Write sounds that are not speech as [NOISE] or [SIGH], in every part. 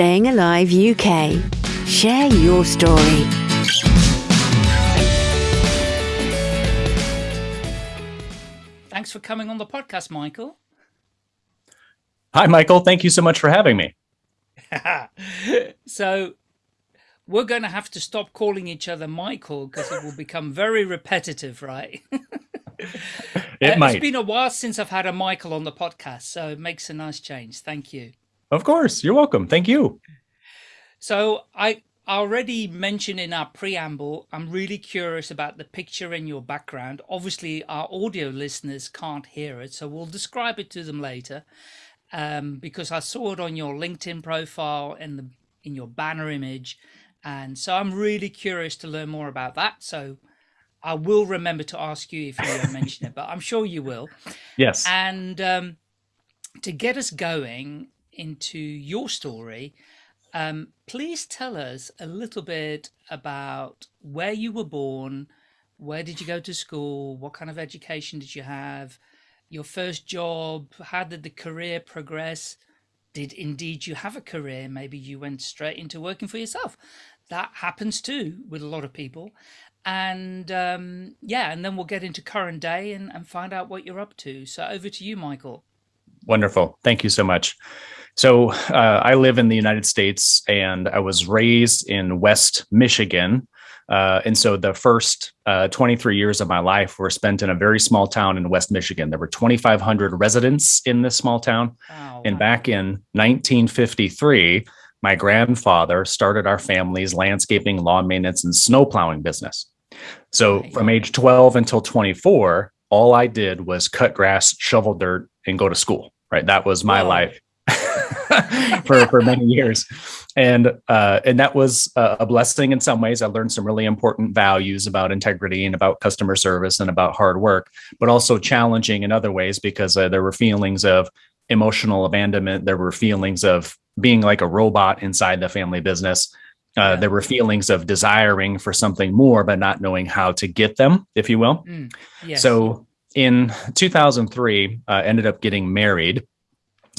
Staying Alive UK. Share your story. Thanks for coming on the podcast, Michael. Hi, Michael. Thank you so much for having me. [LAUGHS] so, we're going to have to stop calling each other Michael because it will become very repetitive, right? [LAUGHS] it uh, might. It's been a while since I've had a Michael on the podcast, so it makes a nice change. Thank you. Of course. You're welcome. Thank you. So I already mentioned in our preamble, I'm really curious about the picture in your background. Obviously, our audio listeners can't hear it, so we'll describe it to them later. Um, because I saw it on your LinkedIn profile and the in your banner image, and so I'm really curious to learn more about that. So I will remember to ask you if you don't mention it, but I'm sure you will. [LAUGHS] Yes. And um, to get us going into your story, um, please tell us a little bit about where you were born, where did you go to school, what kind of education did you have, your first job, how did the career progress? Did indeed you have a career? Maybe you went straight into working for yourself. That happens too with a lot of people and um, yeah, and then we'll get into current day and, and find out what you're up to. So over to you, Michael. Wonderful. Thank you so much. So uh, I live in the United States and I was raised in West Michigan. Uh, and so the first uh, 23 years of my life were spent in a very small town in West Michigan. There were 2,500 residents in this small town. Wow. And back in 1953, my grandfather started our family's landscaping, lawn maintenance, and snow plowing business. So from age 12 until 24, all I did was cut grass, shovel dirt, and go to school. Right. That was my Whoa. life [LAUGHS] for, for many years. And uh, and that was a blessing in some ways. I learned some really important values about integrity and about customer service and about hard work, but also challenging in other ways because uh, there were feelings of emotional abandonment. There were feelings of being like a robot inside the family business. Uh. There were feelings of desiring for something more, but not knowing how to get them, if you will. Mm, yes. So in 2003, uh, ended up getting married,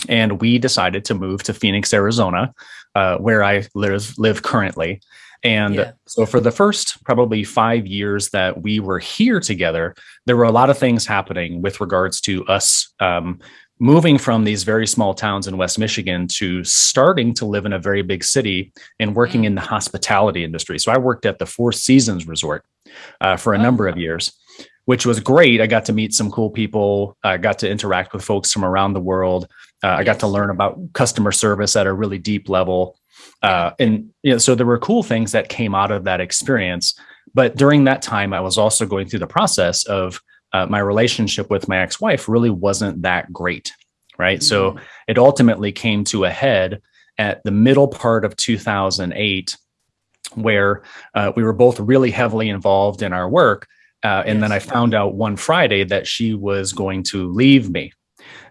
and we decided to move to Phoenix, Arizona, uh, where I live live currently. And yeah. so for the first probably five years that we were here together, there were a lot of things happening with regards to us um, moving from these very small towns in West Michigan to starting to live in a very big city and working in the hospitality industry. So I worked at the Four Seasons Resort uh, for a oh. number of years, which was great. I got to meet some cool people. I got to interact with folks from around the world. Uh, I got to learn about customer service at a really deep level. Uh, and you know, so there were cool things that came out of that experience. But during that time, I was also going through the process of uh, my relationship with my ex-wife really wasn't that great right mm-hmm. so it ultimately came to a head at the middle part of 2008 where uh, we were both really heavily involved in our work uh, and yes. then i found out one friday that she was going to leave me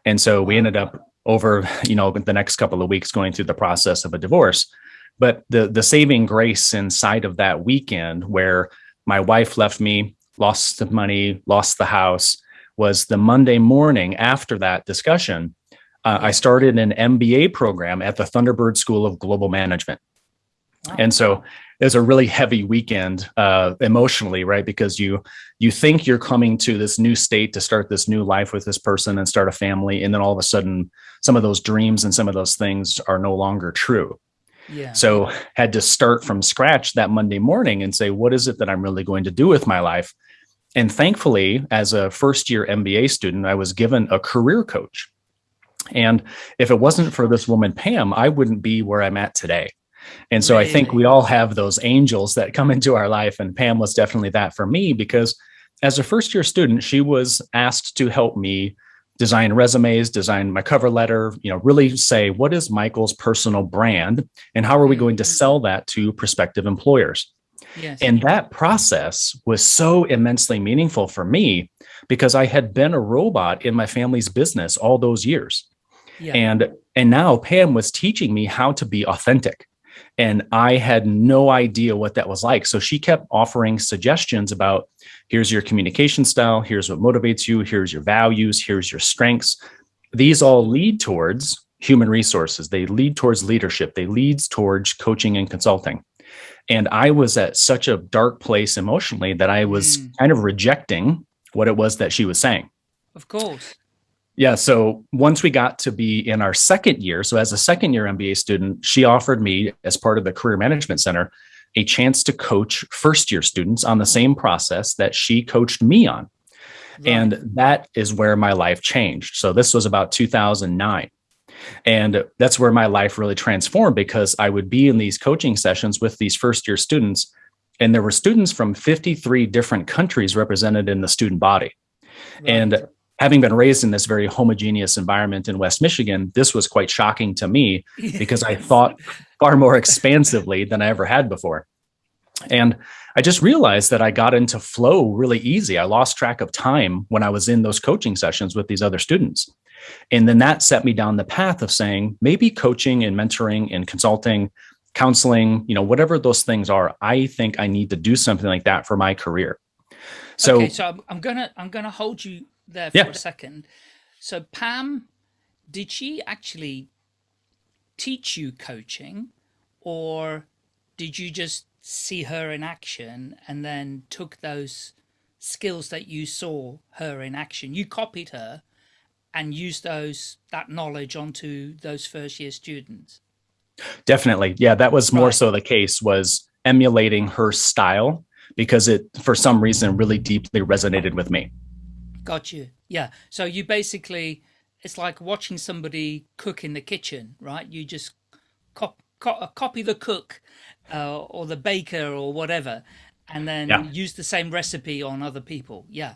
and so we ended up over you know the next couple of weeks going through the process of a divorce but the the saving grace inside of that weekend where my wife left me lost the money, lost the house, was the Monday morning after that discussion. Uh, I started an MBA program at the Thunderbird School of Global Management. Wow. And so was a really heavy weekend uh, emotionally, right? Because you you think you're coming to this new state to start this new life with this person and start a family, and then all of a sudden, some of those dreams and some of those things are no longer true. Yeah. So had to start from scratch that Monday morning and say, what is it that I'm really going to do with my life? And thankfully, as a first year MBA student, I was given a career coach. And if it wasn't for this woman, Pam, I wouldn't be where I'm at today. And so really? I think we all have those angels that come into our life. And Pam was definitely that for me because as a first year student, she was asked to help me design resumes, design my cover letter, you know, really say, what is Michael's personal brand and how are we going to mm-hmm. sell that to prospective employers? Yes. And that process was so immensely meaningful for me because I had been a robot in my family's business all those years. Yeah. And and now Pam was teaching me how to be authentic. And I had no idea what that was like. So she kept offering suggestions about here's your communication style, here's what motivates you, here's your values, here's your strengths. These all lead towards human resources. They lead towards leadership. They leads towards coaching and consulting. And I was at such a dark place emotionally that I was mm. kind of rejecting what it was that she was saying. Of course. Yeah. So once we got to be in our second year, so as a second year MBA student, she offered me, as part of the Career Management Center, a chance to coach first year students on the same process that she coached me on. Right. And that is where my life changed. So this was about 2009. And that's where my life really transformed because I would be in these coaching sessions with these first year students. And there were students from 53 different countries represented in the student body. Right. And having been raised in this very homogeneous environment in West Michigan, this was quite shocking to me because I thought far more expansively than I ever had before. And I just realized that I got into flow really easy. I lost track of time when I was in those coaching sessions with these other students. And then that set me down the path of saying maybe coaching and mentoring and consulting, counseling, you know, whatever those things are, I think I need to do something like that for my career. So, okay, so I'm, I'm gonna I'm gonna hold you there for yeah. a second. So Pam, did she actually teach you coaching or did you just see her in action and then took those skills that you saw her in action? You copied her and used those that knowledge onto those first year students? Definitely. Yeah, that was more right. so the case was emulating her style because it for some reason really deeply resonated with me. Got you. Yeah. So you basically, it's like watching somebody cook in the kitchen, right? You just cop, cop, uh, copy the cook uh, or the baker or whatever, and then yeah. use the same recipe on other people. Yeah.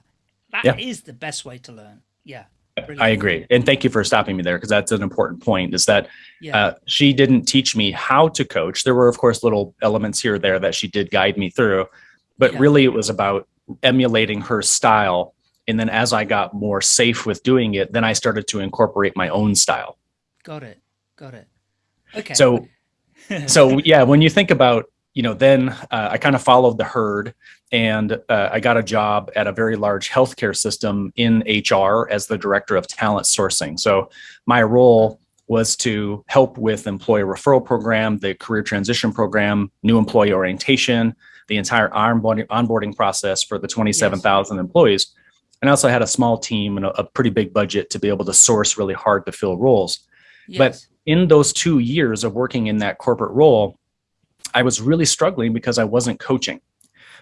that yeah. is the best way to learn. Yeah. Brilliant. I agree. And thank you for stopping me there because that's an important point is that yeah. uh, she didn't teach me how to coach. There were, of course, little elements here or there that she did guide me through, but yeah. really it was about emulating her style and then as I got more safe with doing it, then I started to incorporate my own style. Got it. Got it. Okay. So, [LAUGHS] so yeah, when you think about, you know, then uh, I kind of followed the herd and uh, I got a job at a very large healthcare system in HR as the director of talent sourcing. So my role was to help with employee referral program, the career transition program, new employee orientation, the entire onboarding, onboarding process for the 27,000 yes. employees. And I also had a small team and a, a, pretty big budget to be able to source really hard to fill roles. Yes. But in those two years of working in that corporate role, I was really struggling because I wasn't coaching.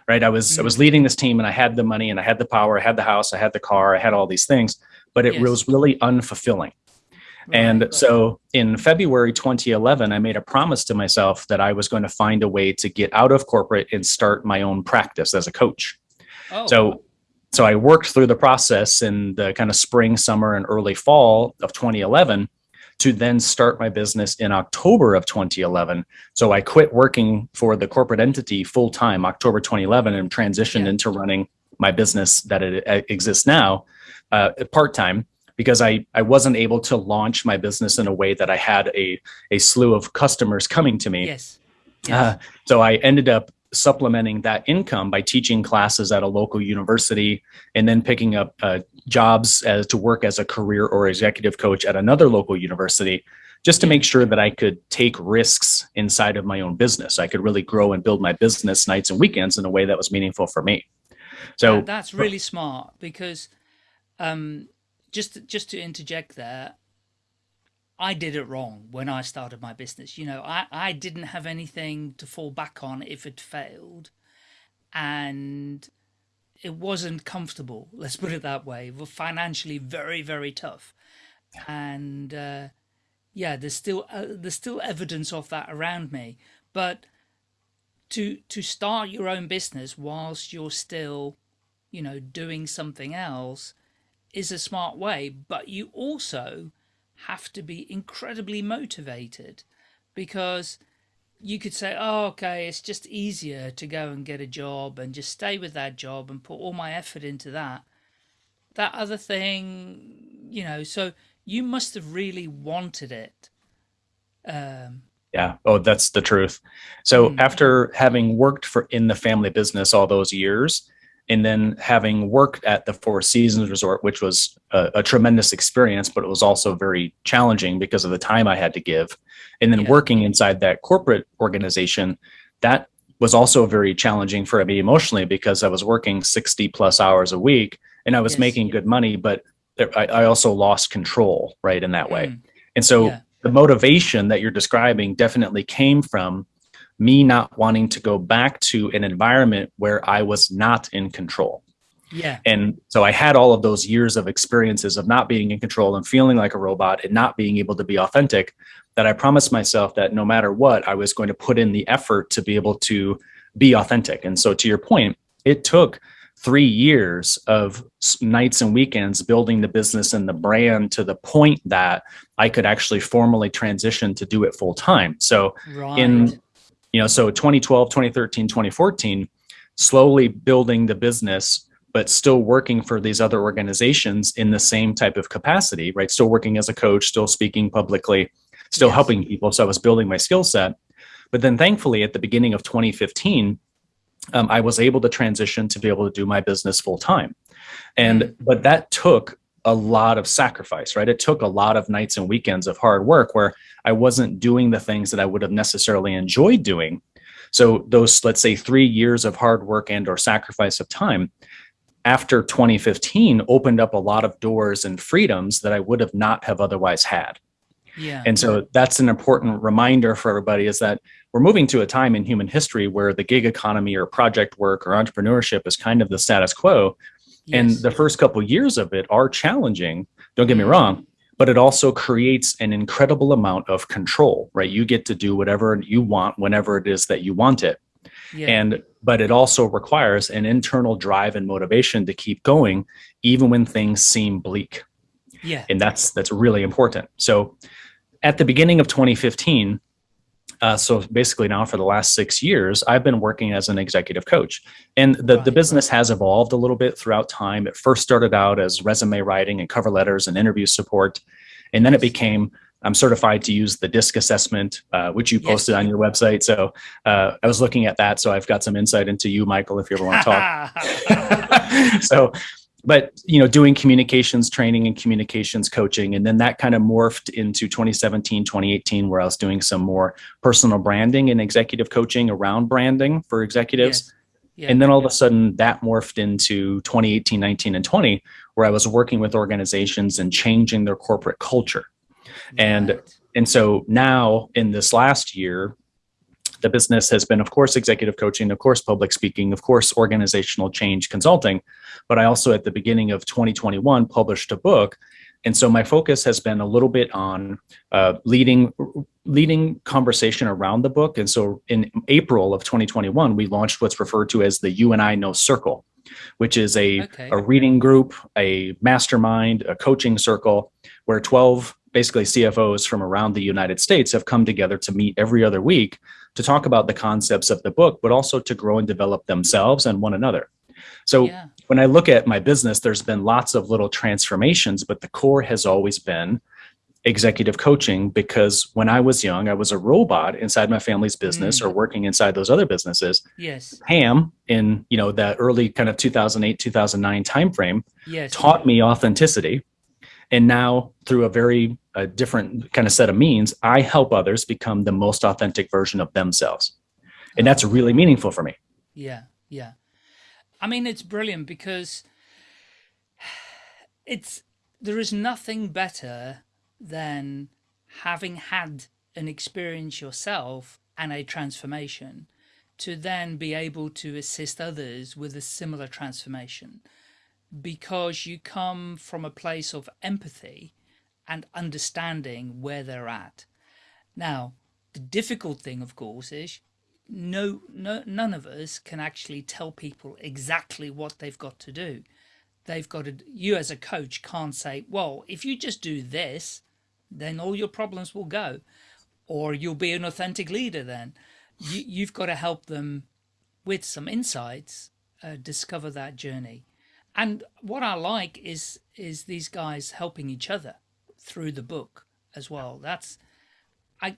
Right. I was mm -hmm. I was leading this team and I had the money and I had the power, I had the house, I had the car, I had all these things, but it yes. was really unfulfilling. Right. And so in February 2011, I made a promise to myself that I was going to find a way to get out of corporate and start my own practice as a coach. Oh. So so I worked through the process in the kind of spring, summer, and early fall of 2011 to then start my business in October of 2011. So I quit working for the corporate entity full time October 2011 and transitioned yeah. into running my business that it, it exists now uh, part time because I, I wasn't able to launch my business in a way that I had a, a slew of customers coming to me. Yes. yes. Uh, so I ended up supplementing that income by teaching classes at a local university and then picking up uh, jobs as to work as a career or executive coach at another local university just to make sure that I could take risks inside of my own business. I could really grow and build my business nights and weekends in a way that was meaningful for me. So that's really smart because um, just just to interject there, I did it wrong when I started my business. You know, I, I didn't have anything to fall back on if it failed. And it wasn't comfortable, [LAUGHS] let's put it that way. It financially very, very tough. And uh, yeah, there's still uh, there's still evidence of that around me. But to to start your own business whilst you're still, you know, doing something else is a smart way. But you also have to be incredibly motivated because you could say, oh, okay, it's just easier to go and get a job and just stay with that job and put all my effort into that. That other thing, you know, so you must have really wanted it. Um, yeah. Oh, that's the truth. So mm. after having worked for in the family business all those years, and then having worked at the Four Seasons Resort, which was a, a, tremendous experience, but it was also very challenging because of the time I had to give. And then yeah. working inside that corporate organization, that was also very challenging for me emotionally because I was working 60 plus hours a week and I was yes. making good money, but I, I, also lost control, right, in that way. Mm. And so yeah. the motivation that you're describing definitely came from me not wanting to go back to an environment where I was not in control. Yeah. And so I had all of those years of experiences of not being in control and feeling like a robot and not being able to be authentic that I promised myself that no matter what, I was going to put in the effort to be able to be authentic. And so to your point, it took three years of nights and weekends building the business and the brand to the point that I could actually formally transition to do it full time. So right. in you know so 2012 2013 2014 slowly building the business but still working for these other organizations in the same type of capacity right still working as a coach still speaking publicly still yes. helping people so i was building my skill set but then thankfully at the beginning of 2015 um, i was able to transition to be able to do my business full time and mm. but that took a lot of sacrifice, right? It took a lot of nights and weekends of hard work where I wasn't doing the things that I would have necessarily enjoyed doing. So those, let's say three years of hard work and or sacrifice of time after 2015 opened up a lot of doors and freedoms that I would have not have otherwise had. Yeah. And so that's an important reminder for everybody is that we're moving to a time in human history where the gig economy or project work or entrepreneurship is kind of the status quo Yes. And the first couple years of it are challenging. Don't get me mm-hmm. wrong, but it also creates an incredible amount of control, right? You get to do whatever you want whenever it is that you want it. Yeah. And but it also requires an internal drive and motivation to keep going even when things seem bleak. Yeah. And that's that's really important. So at the beginning of 2015, uh, so basically now for the last six years, I've been working as an executive coach. And the, right. the business has evolved a little bit throughout time. It first started out as resume writing and cover letters and interview support. And then it became I'm certified to use the DISC assessment, uh, which you posted yes. on your website. So uh, I was looking at that. So I've got some insight into you, Michael, if you ever want to talk. [LAUGHS] [LAUGHS] so but you know doing communications training and communications coaching and then that kind of morphed into 2017 2018 where i was doing some more personal branding and executive coaching around branding for executives yes. yeah. and then all of a sudden that morphed into 2018 19 and 20 where i was working with organizations and changing their corporate culture right. and and so now in this last year the business has been, of course, executive coaching, of course, public speaking, of course, organizational change consulting. But I also, at the beginning of 2021, published a book. And so my focus has been a little bit on uh, leading leading conversation around the book. And so in April of 2021, we launched what's referred to as the You and I Know Circle, which is a, okay. a reading group, a mastermind, a coaching circle where 12 basically CFOs from around the United States have come together to meet every other week to talk about the concepts of the book, but also to grow and develop themselves and one another. So yeah. when I look at my business, there's been lots of little transformations, but the core has always been executive coaching because when I was young, I was a robot inside my family's business mm. or working inside those other businesses. Yes. Pam in, you know, that early kind of 2008, 2009 timeframe yes. taught me authenticity. And now through a very a different kind of set of means, I help others become the most authentic version of themselves. And that's really meaningful for me. Yeah. Yeah. I mean, it's brilliant because [SIGHS] it's, there is nothing better than having had an experience yourself and a transformation to then be able to assist others with a similar transformation because you come from a place of empathy and understanding where they're at. Now, the difficult thing, of course, is no, no, none of us can actually tell people exactly what they've got to do. They've got to, you as a coach can't say, well, if you just do this, then all your problems will go. Or you'll be an authentic leader then. You, you've got to help them with some insights, uh, discover that journey. And what I like is is these guys helping each other through the book as well. That's I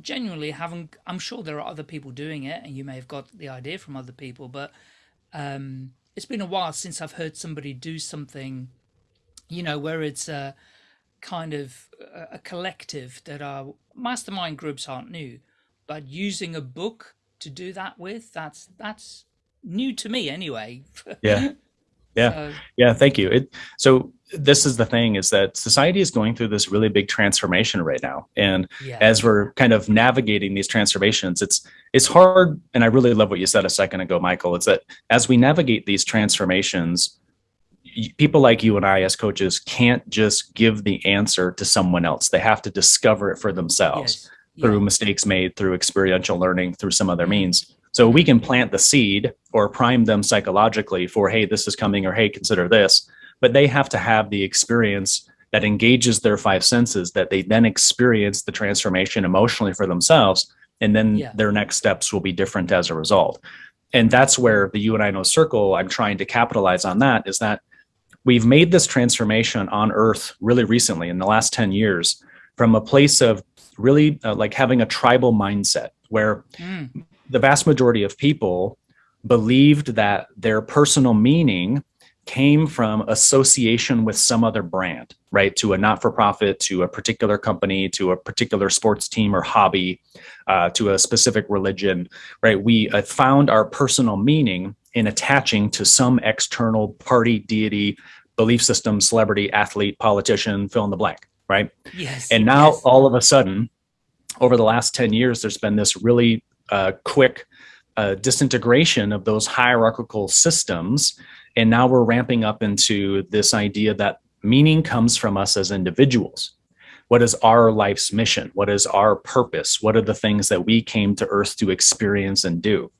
genuinely haven't. I'm sure there are other people doing it, and you may have got the idea from other people, but um, it's been a while since I've heard somebody do something, you know, where it's a kind of a, a collective that are mastermind groups aren't new, but using a book to do that with, that's that's new to me anyway. [LAUGHS] Yeah. Yeah. So, yeah. Thank you. It, so this is the thing is that society is going through this really big transformation right now. And yeah. as we're kind of navigating these transformations, it's, it's hard. And I really love what you said a second ago, Michael, it's that as we navigate these transformations, people like you and I as coaches can't just give the answer to someone else. They have to discover it for themselves yes. through yeah. mistakes made, through experiential learning, through some other means. So we can plant the seed or prime them psychologically for, hey, this is coming, or hey, consider this. But they have to have the experience that engages their five senses, that they then experience the transformation emotionally for themselves. And then yeah. their next steps will be different as a result. And that's where the You and I Know Circle, I'm trying to capitalize on that, is that we've made this transformation on Earth really recently in the last 10 years from a place of really uh, like having a tribal mindset where mm the vast majority of people believed that their personal meaning came from association with some other brand, right? To a not-for-profit, to a particular company, to a particular sports team or hobby, uh, to a specific religion, right? We uh, found our personal meaning in attaching to some external party, deity, belief system, celebrity, athlete, politician, fill in the blank, right? Yes. And now yes. all of a sudden, over the last 10 years, there's been this really uh, quick uh, disintegration of those hierarchical systems. And now we're ramping up into this idea that meaning comes from us as individuals. What is our life's mission? What is our purpose? What are the things that we came to earth to experience and do?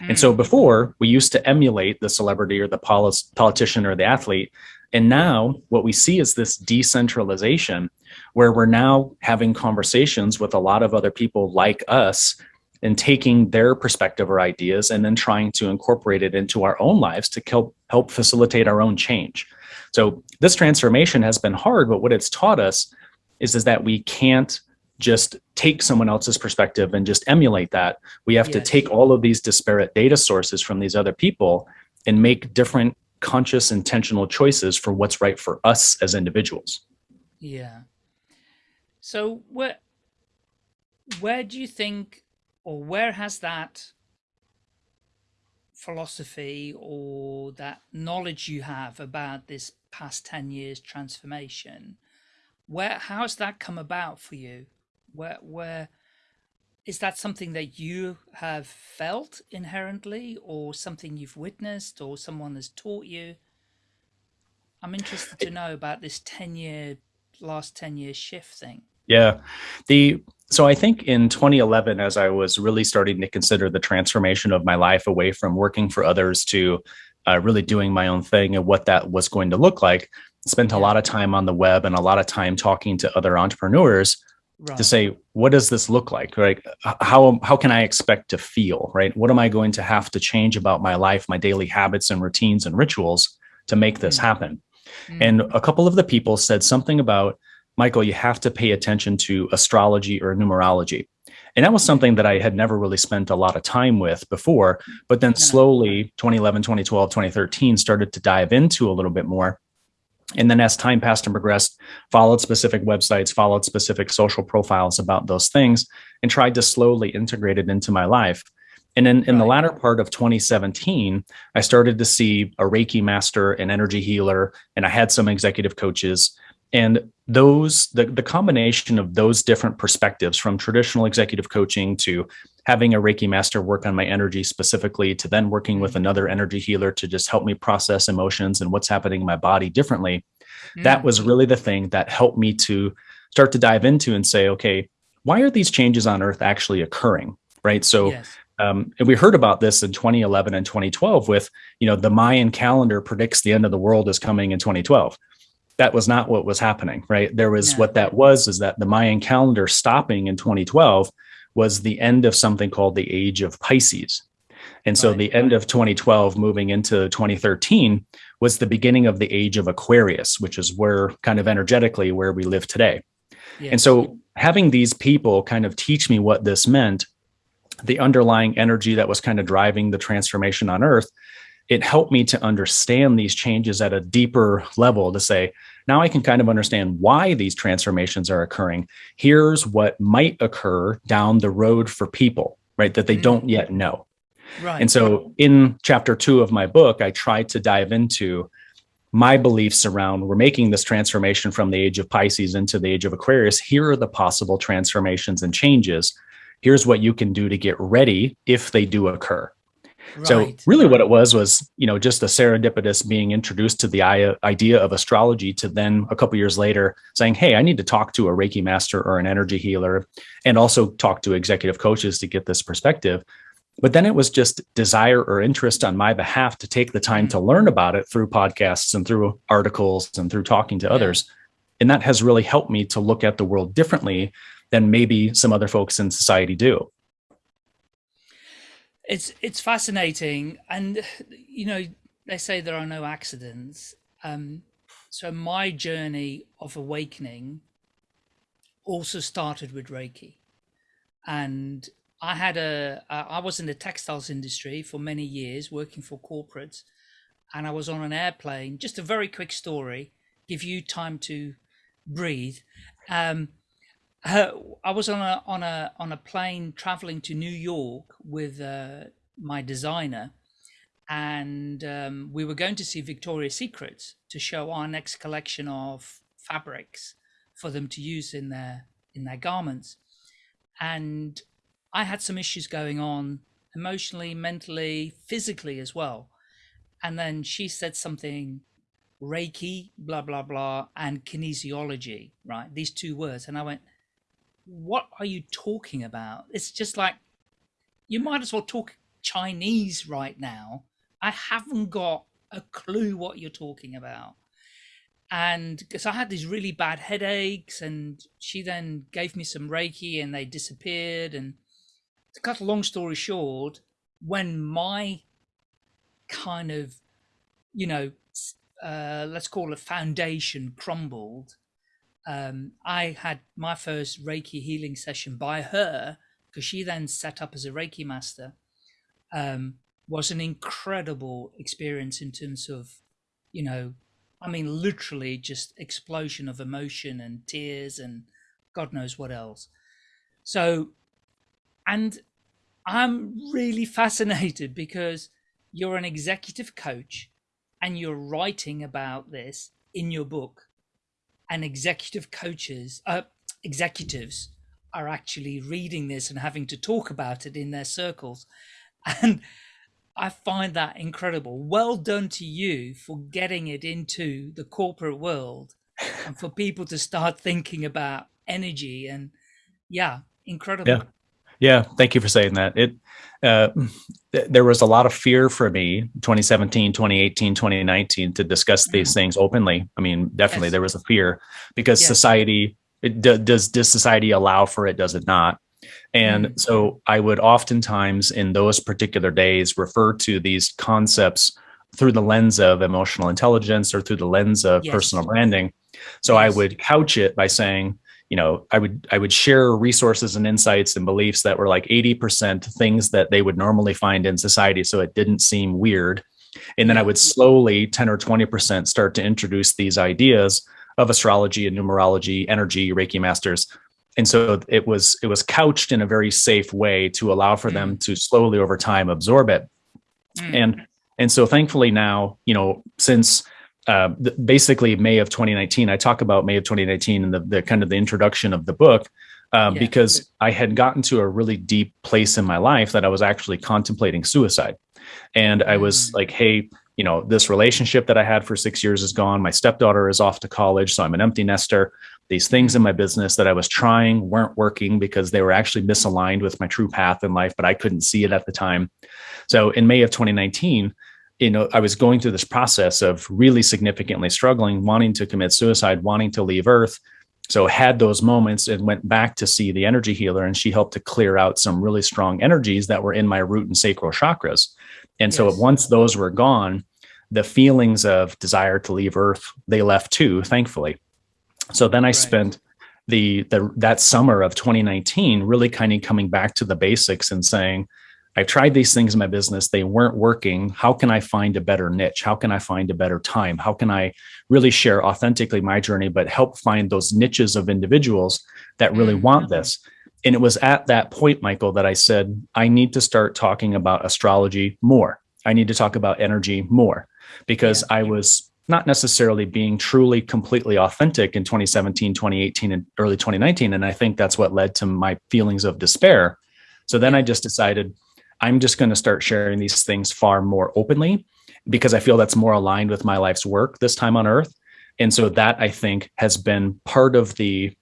Mm. And so hmm. before we used to emulate the celebrity or the politician or the athlete. And now what we see is this decentralization where we're now having conversations with a lot of other people like us and taking their perspective or ideas and then trying to incorporate it into our own lives to help, help facilitate our own change. So this transformation has been hard, but what it's taught us is, is that we can't just take someone else's perspective and just emulate that. We have yes. to take all of these disparate data sources from these other people and make different conscious intentional choices for what's right for us as individuals. Yeah. So where where do you think or where has that philosophy or that knowledge you have about this past 10 years transformation where how has that come about for you? Where where is that something that you have felt inherently or something you've witnessed or someone has taught you? I'm interested to know about this 10 year last 10 year shift thing. Yeah. The so I think in 2011, as I was really starting to consider the transformation of my life away from working for others to uh, really doing my own thing and what that was going to look like, spent a lot of time on the web and a lot of time talking to other entrepreneurs right. to say, what does this look like? Right? How, how can I expect to feel? Right? What am I going to have to change about my life, my daily habits and routines and rituals to make this mm. happen? Mm. And a couple of the people said something about Michael, you have to pay attention to astrology or numerology. And that was something that I had never really spent a lot of time with before, but then slowly 2011, 2012, 2013 started to dive into a little bit more. And then as time passed and progressed, followed specific websites, followed specific social profiles about those things, and tried to slowly integrate it into my life. And then in the latter part of 2017, I started to see a Reiki master, an energy healer, and I had some executive coaches and those, the, the combination of those different perspectives from traditional executive coaching to having a Reiki master work on my energy specifically to then working with mm. another energy healer to just help me process emotions and what's happening in my body differently. Mm. That was really the thing that helped me to start to dive into and say, okay, why are these changes on earth actually occurring? Right. So yes. Um, and we heard about this in 2011 and 2012 with, you know, the Mayan calendar predicts the end of the world is coming in 2012 that was not what was happening, right? There was what that was is that the Mayan calendar stopping in 2012 was the end of something called the age of Pisces. And so right. the end of 2012 moving into 2013 was the beginning of the age of Aquarius, which is where kind of energetically where we live today. Yes. And so having these people kind of teach me what this meant, the underlying energy that was kind of driving the transformation on earth, it helped me to understand these changes at a deeper level to say, now I can kind of understand why these transformations are occurring. Here's what might occur down the road for people, right? That they mm don't yet know. Right. And so in chapter two of my book, I tried to dive into my beliefs around we're making this transformation from the age of Pisces into the age of Aquarius. Here are the possible transformations and changes. Here's what you can do to get ready if they do occur. Right. So really what it was was, you know, just a serendipitous being introduced to the idea of astrology to then a couple years later saying, Hey, I need to talk to a Reiki master or an energy healer and also talk to executive coaches to get this perspective. But then it was just desire or interest on my behalf to take the time to mm-hmm. learn about it through podcasts and through articles and through talking to yeah. others. And that has really helped me to look at the world differently than maybe some other folks in society do. It's it's fascinating, and [SIGHS] you know they say there are no accidents. Um, so my journey of awakening also started with Reiki, and I had a I was in the textiles industry for many years, working for corporates, and I was on an airplane. Just a very quick story, give you time to breathe. Um, I was on a on a on a plane traveling to New York with uh, my designer, and um, we were going to see Victoria's Secret to show our next collection of fabrics for them to use in their in their garments. And I had some issues going on emotionally, mentally, physically as well. And then she said something Reiki, blah blah blah, and kinesiology, right? These two words, and I went what are you talking about? It's just like, you might as well talk Chinese right now. I haven't got a clue what you're talking about. And because I had these really bad headaches, and she then gave me some Reiki and they disappeared. And to cut a long story short, when my kind of, you know, uh, let's call it foundation crumbled, um, I had my first Reiki healing session by her because she then set up as a Reiki master. Um, was an incredible experience in terms of, you know, I mean, literally just explosion of emotion and tears and God knows what else. So, and I'm really [LAUGHS] fascinated because you're an executive coach and you're writing about this in your book and executive coaches, uh, executives are actually reading this and having to talk about it in their circles. [LAUGHS] And I find that incredible. Well done to you for getting it into the corporate world and for people to start thinking about energy and yeah, incredible. Yeah. Yeah, thank you for saying that. It uh, th there was a lot of fear for me 2017, 2018, 2019 to discuss these mm. things openly. I mean, definitely yes. there was a fear because yes. society it, does does society allow for it does it not? And mm. so I would oftentimes in those particular days refer to these concepts through the lens of emotional intelligence or through the lens of yes. personal branding. So I would couch it by saying, you know, I would I would share resources and insights and beliefs that were like 80% things that they would normally find in society. So it didn't seem weird. And then I would slowly 10 or 20% start to introduce these ideas of astrology and numerology, energy, Reiki masters. And so it was it was couched in a very safe way to allow for mm. them to slowly over time absorb it. Mm. And and so thankfully now, you know, since uh, basically May of 2019. I talk about May of 2019 and the, the kind of the introduction of the book um, yeah. because I had gotten to a really deep place in my life that I was actually contemplating suicide. And I was mm. like, hey, you know, this relationship that I had for six years is gone. My stepdaughter is off to college, so I'm an empty nester. These things in my business that I was trying weren't working because they were actually misaligned with my true path in life, but I couldn't see it at the time. So in May of 2019, you know, I was going through this process of really significantly struggling, wanting to commit suicide, wanting to leave Earth. So had those moments and went back to see the energy healer, and she helped to clear out some really strong energies that were in my root and sacral chakras. And yes. so once those were gone, the feelings of desire to leave Earth they left too, thankfully. So then I right. spent the the that summer of 2019 really kind of coming back to the basics and saying, I've tried these things in my business. They weren't working. How can I find a better niche? How can I find a better time? How can I really share authentically my journey, but help find those niches of individuals that really mm want this? And it was at that point, Michael, that I said, I need to start talking about astrology more. I need to talk about energy more because yeah. I was not necessarily being truly completely authentic in 2017, 2018, and early 2019. And I think that's what led to my feelings of despair. So then I just decided I'm just going to start sharing these things far more openly because I feel that's more aligned with my life's work this time on earth. And so that I think has been part of the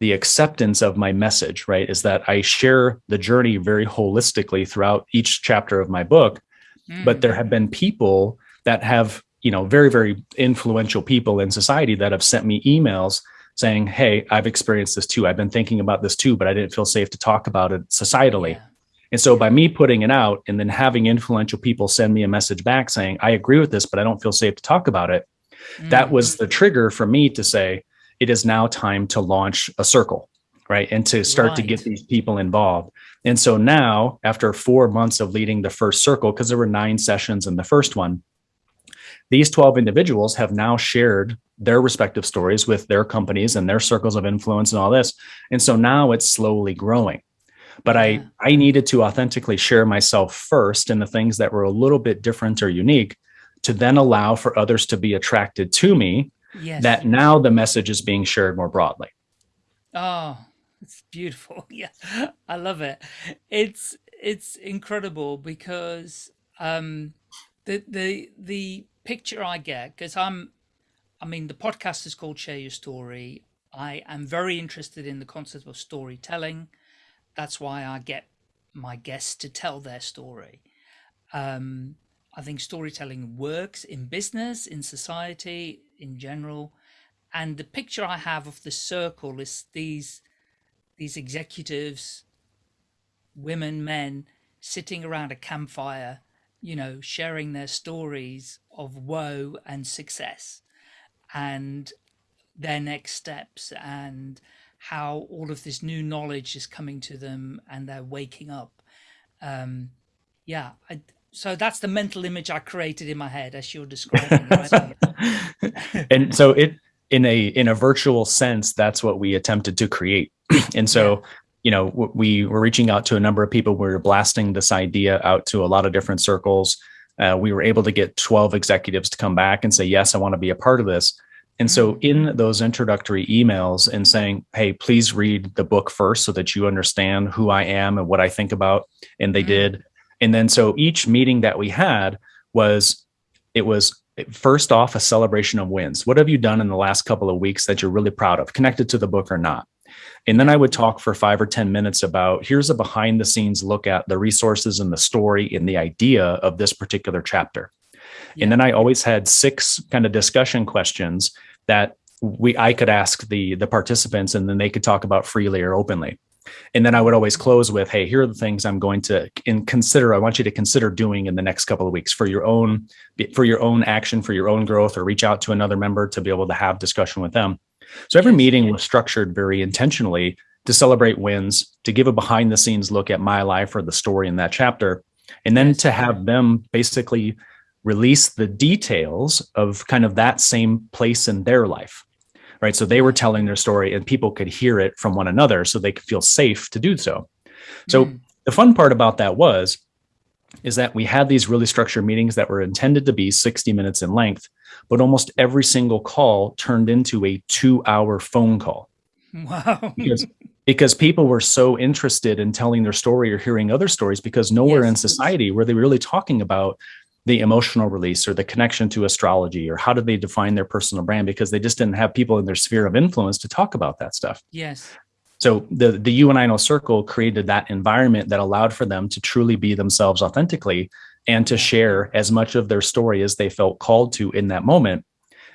the acceptance of my message, right? Is that I share the journey very holistically throughout each chapter of my book. Mm. But there have been people that have you know, very, very influential people in society that have sent me emails saying, Hey, I've experienced this too. I've been thinking about this too, but I didn't feel safe to talk about it societally. Yeah. And so by me putting it out and then having influential people send me a message back saying, I agree with this, but I don't feel safe to talk about it. Mm. That was the trigger for me to say, it is now time to launch a circle, right? And to start right. to get these people involved. And so now, after four months of leading the first circle, because there were nine sessions in the first one, these 12 individuals have now shared their respective stories with their companies and their circles of influence and all this. And so now it's slowly growing. But I, I needed to authentically share myself first in the things that were a little bit different or unique to then allow for others to be attracted to me yes. that now the message is being shared more broadly. Oh, it's beautiful. [LAUGHS] Yeah, I love it. It's, it's incredible because um, the, the, the picture I get, because I'm, I mean, the podcast is called Share Your Story. I am very interested in the concept of storytelling. That's why I get my guests to tell their story. Um, I think storytelling works in business, in society, in general. And the picture I have of the circle is these, these executives, women, men, sitting around a campfire you know, sharing their stories of woe and success and their next steps and how all of this new knowledge is coming to them and they're waking up. Um, yeah, I, so that's the mental image I created in my head as you're describing. Right? [LAUGHS] [LAUGHS] and so it in a in a virtual sense, that's what we attempted to create. [CLEARS THROAT] and so yeah you know, we were reaching out to a number of people. We were blasting this idea out to a lot of different circles. Uh, we were able to get 12 executives to come back and say, yes, I want to be a part of this. And so mm. in those introductory emails and saying, hey, please read the book first so that you understand who I am and what I think about. And they mm did. And then so each meeting that we had was, it was first off a celebration of wins. What have you done in the last couple of weeks that you're really proud of, connected to the book or not? And then I would talk for five or 10 minutes about here's a behind the scenes look at the resources and the story and the idea of this particular chapter. Yeah. And then I always had six kind of discussion questions that we I could ask the the participants and then they could talk about freely or openly. And then I would always close with, hey, here are the things I'm going to in consider. I want you to consider doing in the next couple of weeks for your own for your own action, for your own growth, or reach out to another member to be able to have discussion with them. So every meeting was structured very intentionally to celebrate wins, to give a behind the scenes look at my life or the story in that chapter, and then to have them basically release the details of kind of that same place in their life. Right. So they were telling their story and people could hear it from one another so they could feel safe to do so. So mm. the fun part about that was is that we had these really structured meetings that were intended to be 60 minutes in length but almost every single call turned into a two hour phone call. Wow. because, because people were so interested in telling their story or hearing other stories because nowhere yes. in society were they really talking about the emotional release or the connection to astrology or how do they define their personal brand because they just didn't have people in their sphere of influence to talk about that stuff. Yes. So the the You and I Know Circle created that environment that allowed for them to truly be themselves authentically and to share as much of their story as they felt called to in that moment.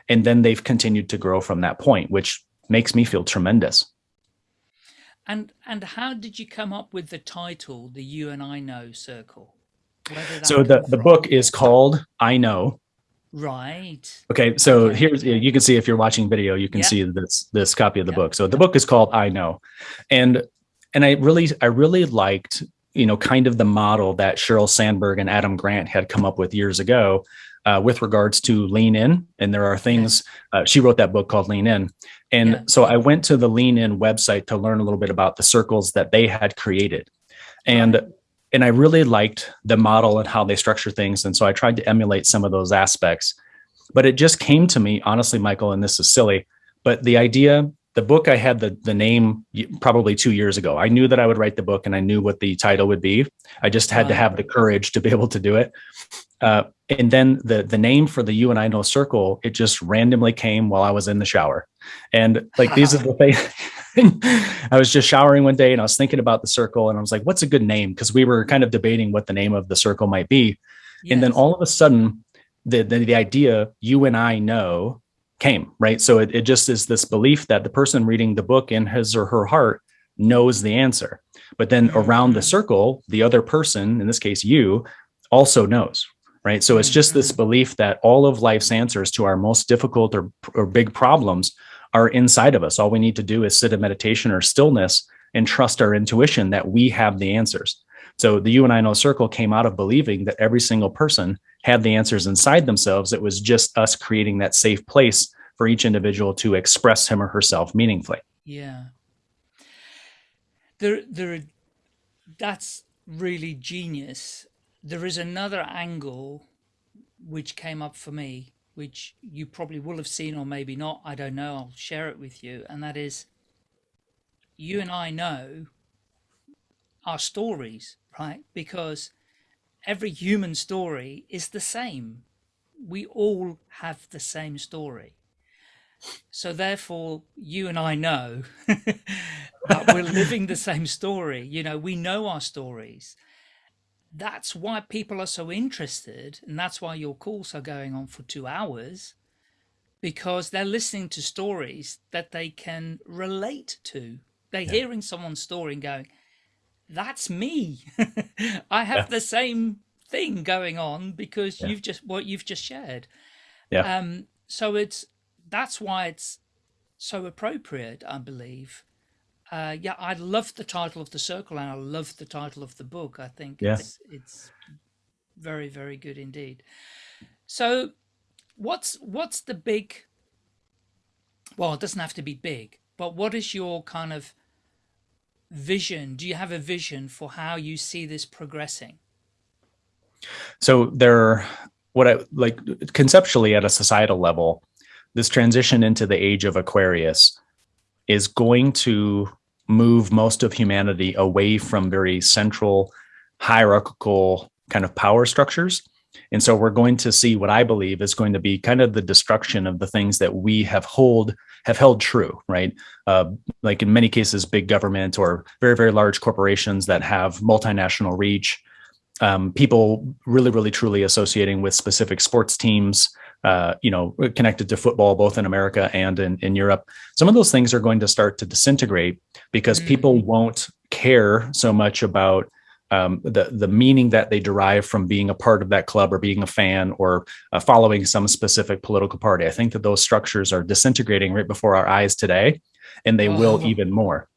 And then they've continued to grow from that point, which makes me feel tremendous. And and how did you come up with the title, the You and I Know Circle? So the, the book is called I Know. Right. Okay. So okay. here's you can see if you're watching video, you can yep. see this this copy of the yep. book. So the book is called I Know. And and I really I really liked you know, kind of the model that Sheryl Sandberg and Adam Grant had come up with years ago uh, with regards to lean in. And there are things, uh, she wrote that book called Lean In. And yeah. so I went to the Lean In website to learn a little bit about the circles that they had created. And and I really liked the model and how they structure things. And so I tried to emulate some of those aspects. But it just came to me, honestly, Michael, and this is silly, but the idea the book I had the the name probably two years ago. I knew that I would write the book and I knew what the title would be. I just had wow. to have the courage to be [LAUGHS] able to do it. Uh, and then the the name for the you and I know circle, it just randomly came while I was in the shower. And like these [LAUGHS] are the things [LAUGHS] I was just showering one day and I was thinking about the circle and I was like, what's a good name? Because we were kind of debating what the name of the circle might be. Yes. And then all of a sudden, the, the the idea you and I know came, right? So it, it just is this belief that the person reading the book in his or her heart knows the answer. But then around the mm-hmm. circle, the other person, in this case, you, also knows, right? So it's just this mm-hmm. belief that all of life's answers to our most difficult or, or big problems are inside of us. All we need to do is sit in meditation or stillness and trust our intuition that we have the answers. So the you and I know circle came out of believing that every single person had the answers inside themselves. It was just us creating that safe place for each individual to express him or herself meaningfully. Yeah. There, there, that's really genius. There is another angle which came up for me, which you probably will have seen or maybe not. I don't know. I'll share it with you. And that is you and I know our stories, right? Because every human story is the same. We all have the same story. So therefore, you and I know [LAUGHS] that we're living the same story. You know, we know our stories. That's why people are so interested. And that's why your calls are going on for two hours because they're listening to stories that they can relate to. They're yeah. hearing someone's story and going, that's me. [LAUGHS] I have yeah. the same thing going on because yeah. you've just what you've just shared. Yeah. Um, so it's that's why it's so appropriate, I believe. Uh, yeah, I love the title of the circle and I love the title of the book. I think yes. it's, it's very, very good indeed. So what's what's the big well it doesn't have to be big but what is your kind of vision do you have a vision for how you see this progressing so there, what I like conceptually at a societal level, this transition into the age of Aquarius is going to move most of humanity away from very central hierarchical kind of power structures. And so we're going to see what I believe is going to be kind of the destruction of the things that we have hold have held true, right? Uh, like in many cases, big government or very, very large corporations that have multinational reach, um, people really, really, truly associating with specific sports teams, uh, you know, connected to football, both in America and in, in Europe. Some of those things are going to start to disintegrate because mm. people won't care so much about um, the the meaning that they derive from being a part of that club or being a fan or uh, following some specific political party. I think that those structures are disintegrating right before our eyes today, and they will even more.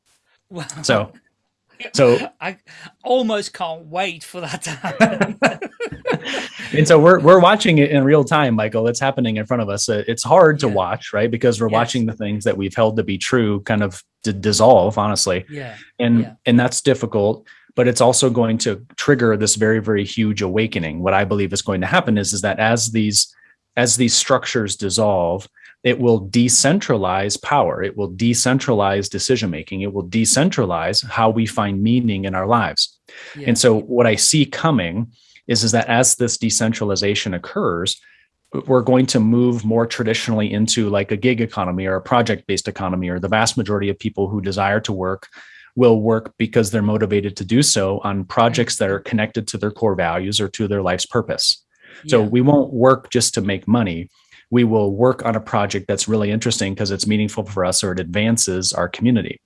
Wow. So [LAUGHS] so I almost can't wait for that to happen. [LAUGHS] and so we're we're watching it in real time, Michael. It's happening in front of us. Uh, it's hard to yeah. watch, right? Because we're yes. watching the things that we've held to be true kind of dissolve, honestly. Yeah. And yeah. and that's difficult, but it's also going to trigger this very very huge awakening. What I believe is going to happen is is that as these as these structures dissolve, it will decentralize power. It will decentralize decision making. It will decentralize how we find meaning in our lives. Yeah. And so, what I see coming is, is that as this decentralization occurs, we're going to move more traditionally into like a gig economy or a project based economy, or the vast majority of people who desire to work will work because they're motivated to do so on projects that are mm-hmm. connected to their core values or to their life's purpose. Yeah. So we won't work just to make money we will work on a project that's really interesting because it's meaningful for us or it advances our community.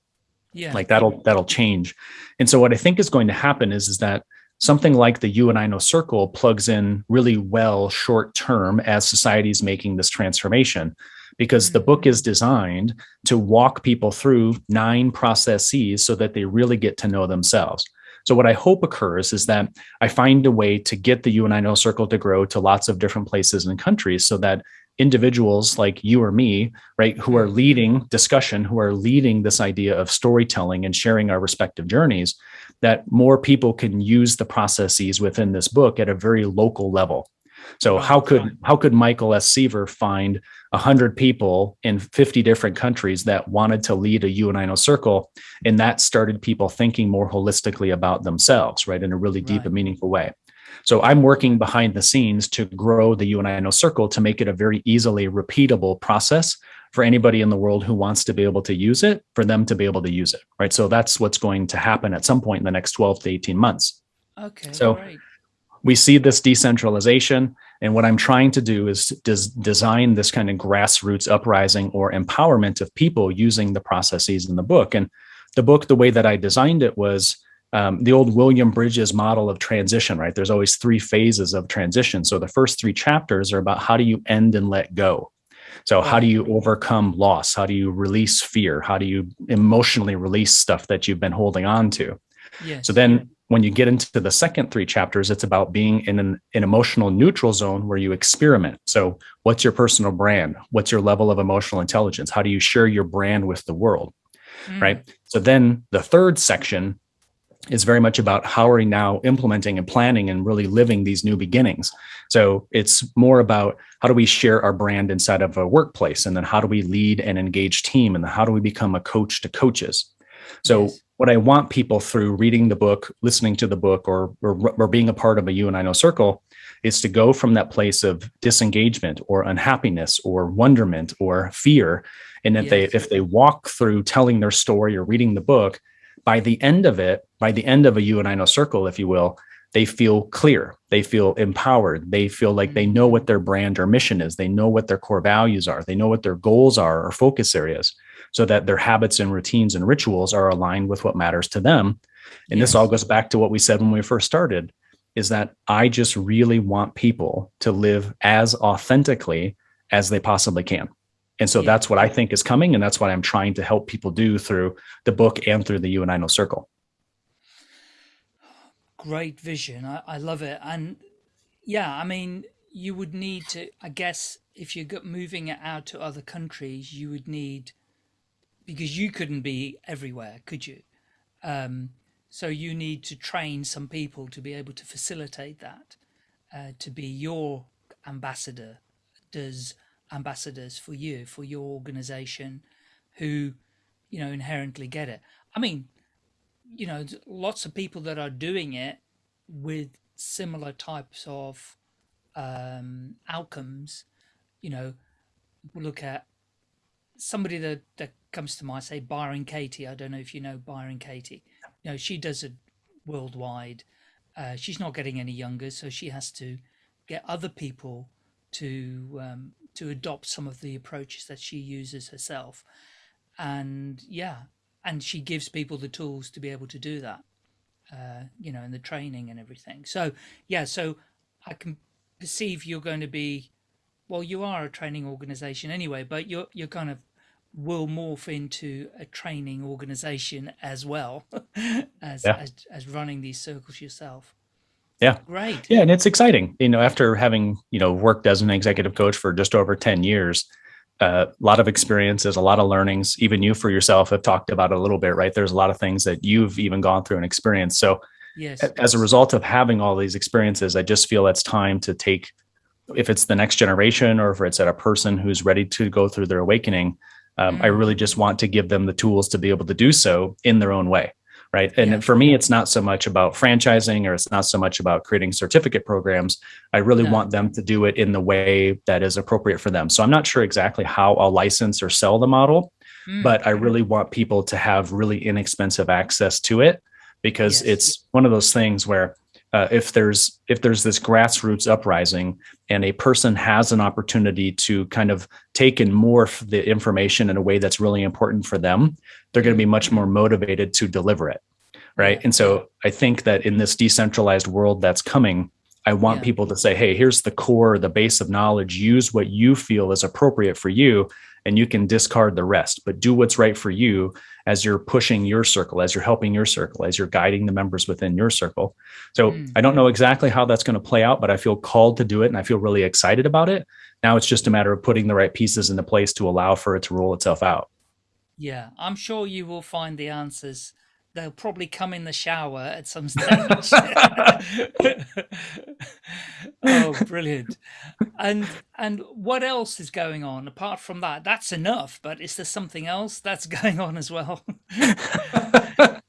Yeah. Like that'll that'll change. And so what I think is going to happen is is that something like the you and I know circle plugs in really well short term as society is making this transformation because the book mm. is designed to walk people through nine processes so that they really get to know themselves. So what I hope occurs is that I find a way to get the You and I Know Circle to grow to lots of different places and countries so that individuals like you or me, right, who are mm-hmm. leading discussion, who are leading this idea of storytelling and sharing our respective journeys, that more people can use the processes within this book at a very local level. So oh, how could how could Michael S. Seaver find 100 people in 50 different countries that wanted to lead a You and I Know circle? And that started people thinking more holistically about themselves, right, in a really deep right. and meaningful way. So I'm working behind the scenes to grow the You and I Know circle to make it a very easily repeatable process for anybody in the world who wants to be able to use it, for them to be able to use it, right? So that's what's going to happen at some point in the next 12 to 18 months. Okay. So great. we see this decentralization. And what I'm trying to do is des design this kind of grassroots uprising or empowerment of people using the processes in the book. And the book, the way that I designed it was um, the old William Bridges model of transition, right? There's always three phases of transition. So the first three chapters are about how do you end and let go? So how do you overcome loss? How do you release fear? How do you emotionally release stuff that you've been holding on to? Yes. So then when you get into the second three chapters, it's about being in an, an, emotional neutral zone where you experiment. So what's your personal brand? What's your level of emotional intelligence? How do you share your brand with the world? Mm. Right. So then the third section is very much about how are we now implementing and planning and really living these new beginnings. So it's more about how do we share our brand inside of a workplace and then how do we lead and engage team and how do we become a coach to coaches. So what I want people through reading the book, listening to the book or, or, or being a part of a You and I Know circle is to go from that place of disengagement or unhappiness or wonderment or fear. And if yes. they if they walk through telling their story or reading the book, by the end of it, by the end of a you and I know circle, if you will, they feel clear, they feel empowered, they feel like they know what their brand or mission is, they know what their core values are, they know what their goals are or focus areas, so that their habits and routines and rituals are aligned with what matters to them. And yes. this all goes back to what we said when we first started is that I just really want people to live as authentically as they possibly can. And so yeah. that's what I think is coming. And that's what I'm trying to help people do through the book and through the You and I Know Circle. Great vision. I, I love it. And yeah, I mean, you would need to, I guess, if you're moving it out to other countries, you would need, because you couldn't be everywhere, could you? Um, so you need to train some people to be able to facilitate that, uh, to be your ambassador. Does ambassadors for you, for your organization who, you know, inherently get it. I mean, you know, lots of people that are doing it with similar types of um, outcomes, you know, look at somebody that, that comes to mind, say Byron Katie. I don't know if you know Byron Katie. You know, she does it worldwide. Uh, she's not getting any younger, so she has to get other people to um, to adopt some of the approaches that she uses herself. And yeah, and she gives people the tools to be able to do that, uh, you know, and the training and everything. So yeah, so I can perceive you're going to be, well, you are a training organization anyway, but you're, you're kind of will morph into a training organization as well [LAUGHS] as, yeah. as, as running these circles yourself. Yeah. Right. Yeah. And it's exciting. You know, after having, you know, worked as an executive coach for just over 10 years, a uh, lot of experiences, a lot of learnings. Even you for yourself have talked about a little bit, right? There's a lot of things that you've even gone through and experienced. So, yes. as a result of having all these experiences, I just feel it's time to take, if it's the next generation or if it's at a person who's ready to go through their awakening, um, mm. I really just want to give them the tools to be able to do so in their own way right? And yeah. for me, it's not so much about franchising or it's not so much about creating certificate programs. I really no. want them to do it in the way that is appropriate for them. So I'm not sure exactly how I'll license or sell the model, mm. but I really want people to have really inexpensive access to it because yes. it's one of those things where uh, if there's if there's this grassroots uprising and a person has an opportunity to kind of take and morph the information in a way that's really important for them they're going to be much more motivated to deliver it right? And so i think that in this decentralized world that's coming i want yeah. people to say hey here's the core the base of knowledge. Use what you feel is appropriate for you and you can discard the rest. But do what's right for you as you're pushing your circle, as you're helping your circle, as you're guiding the members within your circle. So mm. I don't know exactly how that's going to play out, but I feel called to do it and I feel really excited about it. Now it's just a matter of putting the right pieces into place to allow for it to roll itself out. Yeah, I'm sure you will find the answers they'll probably come in the shower at some stage. [LAUGHS] oh, brilliant! And and what else is going on apart from that? That's enough, but is there something else that's [LAUGHS] going on as well? [LAUGHS]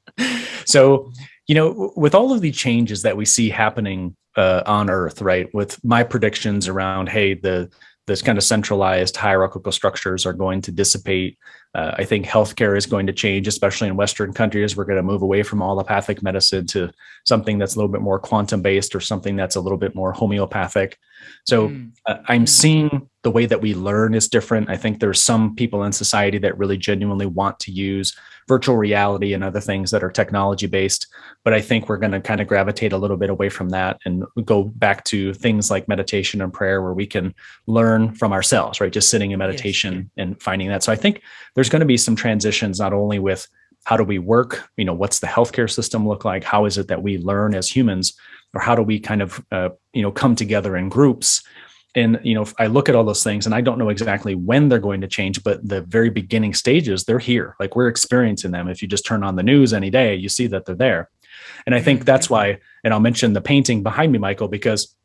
so, you know, with all of the changes that we see happening uh, on Earth, right? With my predictions around, hey, the this kind of centralized hierarchical structures are going to dissipate. Uh, I think healthcare is going to change, especially in Western countries. We're going to move away from allopathic medicine to something that's a little bit more quantum based or something that's a little bit more homeopathic. So mm. uh, I'm hmm. seeing the way that we learn is different. I think there's some people in society that really genuinely want to use virtual reality and other things that are technology based. But I think we're going to kind of gravitate a little bit away from that and go back to things like meditation and prayer where we can learn from ourselves, right? Just sitting in meditation yes. and finding that. So I think there's going to be some transitions, not only with how do we work, you know, what's the healthcare system look like? How is it that we learn as humans? Or how do we kind of, uh, you know, come together in groups and you know if i look at all those things and i don't know exactly when they're going to change but the very beginning stages they're here like we're experiencing them if you just turn on the news any day you see that they're there and i think that's why and i'll mention the painting behind me michael because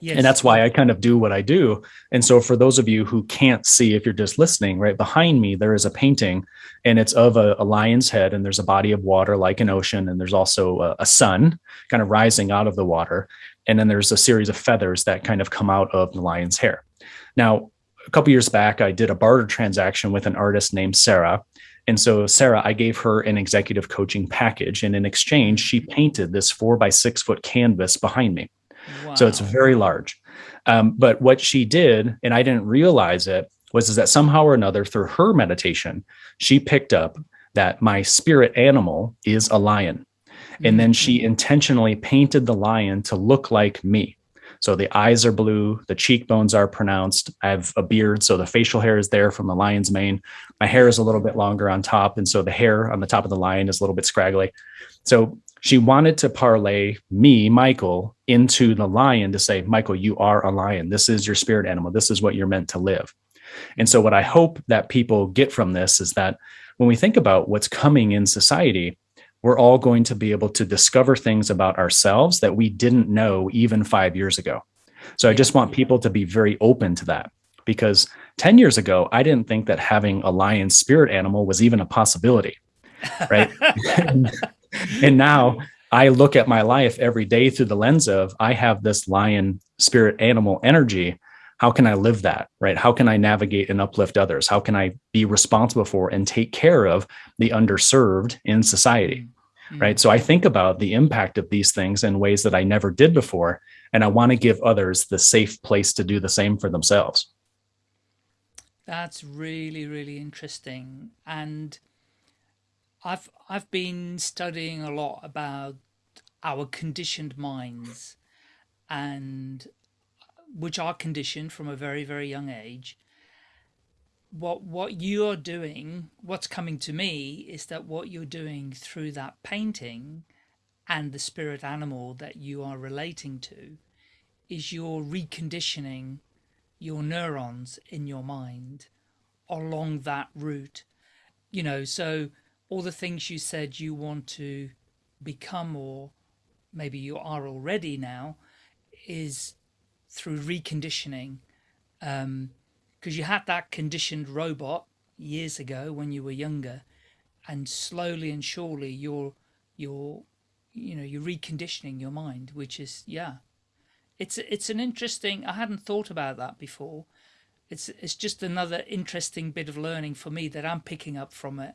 Yes. And that's why I kind of do what I do. And so, for those of you who can't see, if you're just listening, right behind me, there is a painting and it's of a, a lion's head, and there's a body of water like an ocean, and there's also a, a sun kind of rising out of the water and then there's a series of feathers that kind of come out of the lion's hair. Now, a couple years back, I did a barter transaction with an artist named Sarah. And so, Sarah, I gave her an executive coaching package. And in exchange, she painted this four by six foot canvas behind me. Wow. So it's very large. Um, but what she did, and I didn't realize it, was is that somehow or another, through her meditation, she picked up that my spirit animal is a lion. And then she mm-hmm. intentionally painted the lion to look like me. So the eyes are blue, the cheekbones are pronounced. I have a beard, so the facial hair is there from the lion's mane. My hair is a little bit longer on top, and so the hair on the top of the lion is a little bit scraggly. So she wanted to parlay me, Michael, into the lion to say, Michael, you are a lion. This is your spirit animal. This is what you're meant to live. And so, what I hope that people get from this is that when we think about what's coming in society, we're all going to be able to discover things about ourselves that we didn't know even five years ago. So I just want people to be very open to that because 10 years ago, I didn't think that having a lion spirit animal was even a possibility. [LAUGHS] Right. and, [LAUGHS] and now I look at my life every day through the lens of I have this lion spirit animal energy. How can I live that? Right. How can I navigate and uplift others? How can I be responsible for and take care of the underserved in society? mm-hmm. right? So I think about the impact of these things in ways that I never did before. And I want to give others the safe place to do the same for themselves. That's really, really interesting. And I've I've been studying a lot about our conditioned minds and which are conditioned from a very, very young age what what you're doing what's coming to me is that what you're doing through that painting and the spirit animal that you are relating to is you're reconditioning your neurons in your mind along that route. You know so all the things you said you want to become or maybe you are already now is through reconditioning um, because you had that conditioned robot years ago when you were younger and slowly and surely you're you're you know you're reconditioning your mind which is yeah. It's it's an interesting i hadn't thought about that before. It's it's just another interesting bit of learning for me that i'm picking up from it.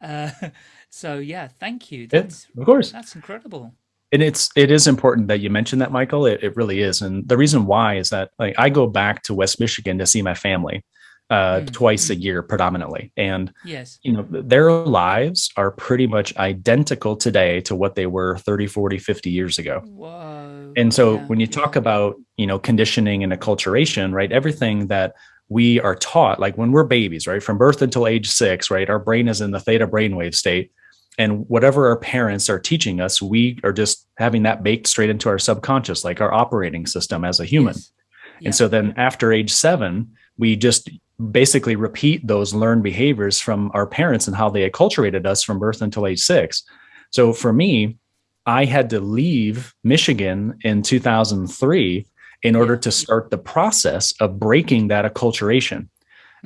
Uh, [LAUGHS] so yeah thank you. That's yeah, of course. that's incredible and it's it is important that you mention that michael it, it really is and the reason why is that like i go back to west michigan to see my family uh, mm. twice a year predominantly and yes you know their lives are pretty much identical today to what they were 30 40 50 years ago Whoa. and so yeah. when you talk about you know conditioning and acculturation right everything that we are taught like when we're babies, right? From birth until age six, right? Our brain is in the theta brainwave state. And whatever our parents are teaching us, we are just having that baked straight into our subconscious, like our operating system as a human. Yes. Yeah. And so then after age seven, we just basically repeat those learned behaviors from our parents and how they acculturated us from birth until age six. So for me, I had to leave Michigan in 2003 in order to start the process of breaking that acculturation.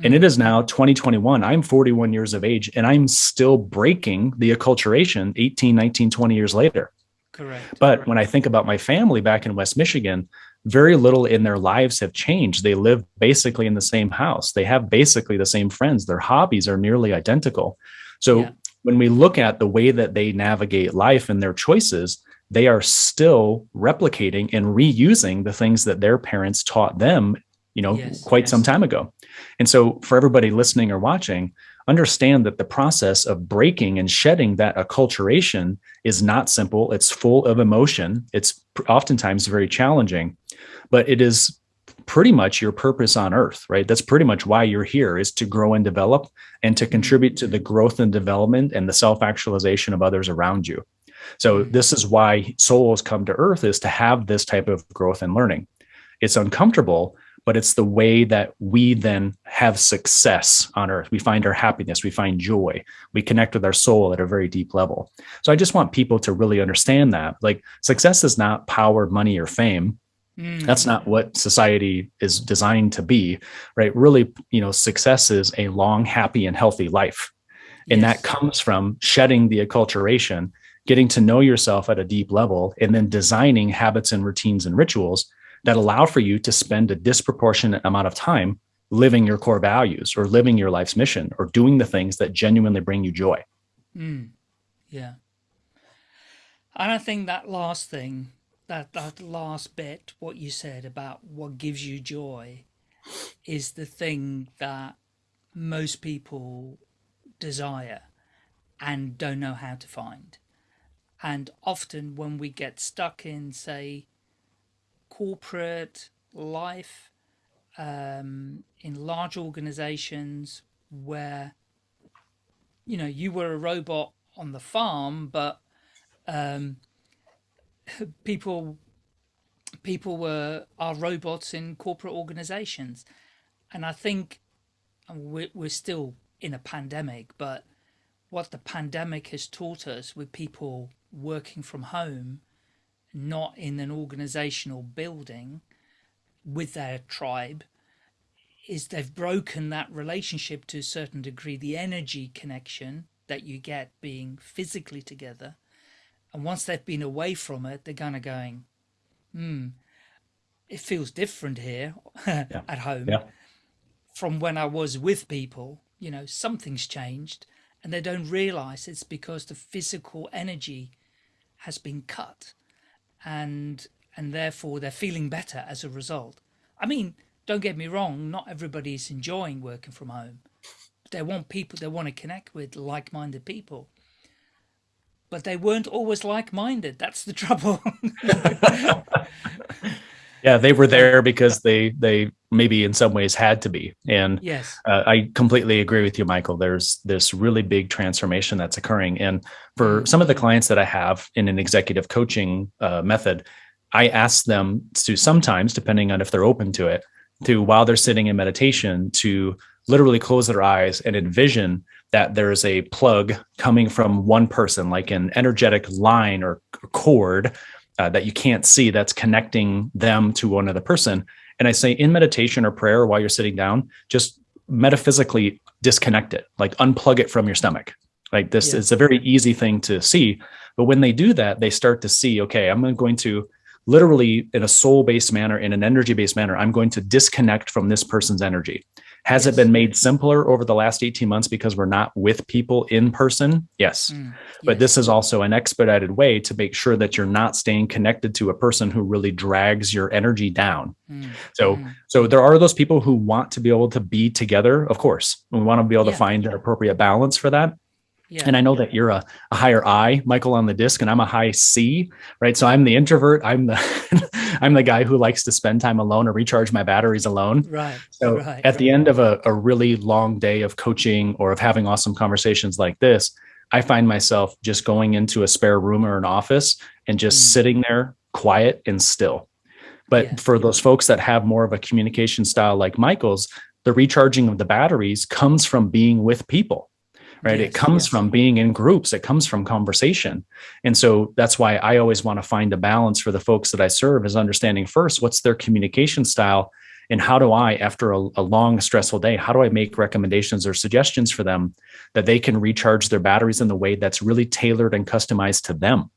And it is now 2021. I'm 41 years of age and I'm still breaking the acculturation 18, 19, 20 years later. Correct. But Correct. when I think about my family back in West Michigan, very little in their lives have changed. They live basically in the same house. They have basically the same friends. Their hobbies are nearly identical. So yeah. when we look at the way that they navigate life and their choices, they are still replicating and reusing the things that their parents taught them, you know, yes, quite yes. some time ago. And so for everybody listening or watching, understand that the process of breaking and shedding that acculturation is not simple. It's full of emotion. It's oftentimes very challenging, but it is pretty much your purpose on earth, right? That's pretty much why you're here is to grow and develop and to contribute to the growth and development and the self-actualization of others around you. So this is why souls come to earth is to have this type of growth and learning. It's uncomfortable, but it's the way that we then have success on earth. We find our happiness, we find joy, we connect with our soul at a very deep level. So I just want people to really understand that like success is not power, money, or fame. Mm. That's not what society is designed to be, right? Really, you know, success is a long, happy, and healthy life. And yes. that comes from shedding the acculturation, getting to know yourself at a deep level, and then designing habits and routines and rituals that allow for you to spend a disproportionate amount of time living your core values or living your life's mission or doing the things that genuinely bring you joy. Mm, yeah. And I think that last thing, that, that last bit, what you said about what gives you joy is the thing that most people desire and don't know how to find. And often when we get stuck in, say, corporate life um, in large organizations where, you know, you were a robot on the farm, but um, [LAUGHS] people people were are robots in corporate organizations. And I think we're, we're still in a pandemic, but what the pandemic has taught us with people working from home not in an organizational building with their tribe is they've broken that relationship to a certain degree, the energy connection that you get being physically together. And once they've been away from it, they're kind of going, hmm, it feels different here [LAUGHS] yeah. at home yeah. from when I was with people. You know, something's changed and they don't realize it's because the physical energy has been cut and and therefore they're feeling better as a result. I mean, don't get me wrong, not everybody's enjoying working from home. They want people, they want to connect with like-minded people. But they weren't always like-minded. That's the [LAUGHS] trouble. [LAUGHS] yeah, they were there because they they maybe in some ways had to be. And yes, uh, I completely agree with you, Michael. There's this really big transformation that's occurring. And for mm-hmm. some of the clients that I have in an executive coaching uh, method, I ask them to sometimes, depending on if they're open to it, to while they're sitting in meditation, to literally close their eyes and envision that there's a plug coming from one person, like an energetic line or cord uh, that you can't see that's connecting them to another person and I say in meditation or prayer while you're sitting down, just metaphysically disconnect it, like unplug it from your stomach. Like this yeah. is a very easy thing to see. But when they do that, they start to see, okay, I'm going to literally in a soul based manner, in an energy based manner, I'm going to disconnect from this person's energy. Has yes. it been made simpler over the last 18 months because we're not with people in person? Yes. Mm, but this is also an expedited way to make sure that you're not staying connected to a person who really drags your energy down. Mm, so, mm. so there are those people who want to be able to be together. Of course, And we want to be able yeah. to find an appropriate balance for that. Yeah. And I know that you're a, a, higher I, Michael, on the disc, and I'm a high C, right? So I'm the introvert. I'm the [LAUGHS] I'm the guy who likes to spend time alone or recharge my batteries alone. Right. So right, at right. the end of a, a really long day of coaching or of having awesome conversations like this, I find myself just going into a spare room or an office and just mm. sitting there quiet and still. But yeah. for those folks that have more of a communication style like Michael's, the recharging of the batteries comes from being with people right yes, it comes yes. from being in groups it comes from conversation and so that's why i always want to find a balance for the folks that i serve is understanding first what's their communication style and how do i after a, a long stressful day how do i make recommendations or suggestions for them that they can recharge their batteries in the way that's really tailored and customized to them